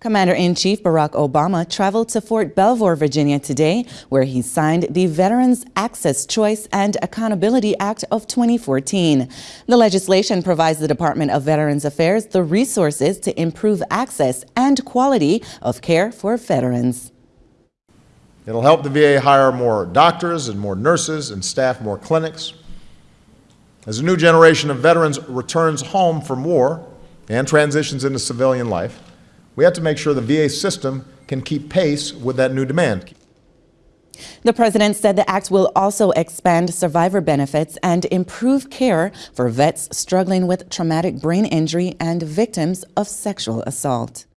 Commander-in-Chief Barack Obama traveled to Fort Belvoir, Virginia today, where he signed the Veterans Access Choice and Accountability Act of 2014. The legislation provides the Department of Veterans Affairs the resources to improve access and quality of care for veterans. It'll help the VA hire more doctors and more nurses and staff more clinics. As a new generation of veterans returns home from war and transitions into civilian life, we have to make sure the VA system can keep pace with that new demand. The president said the act will also expand survivor benefits and improve care for vets struggling with traumatic brain injury and victims of sexual assault.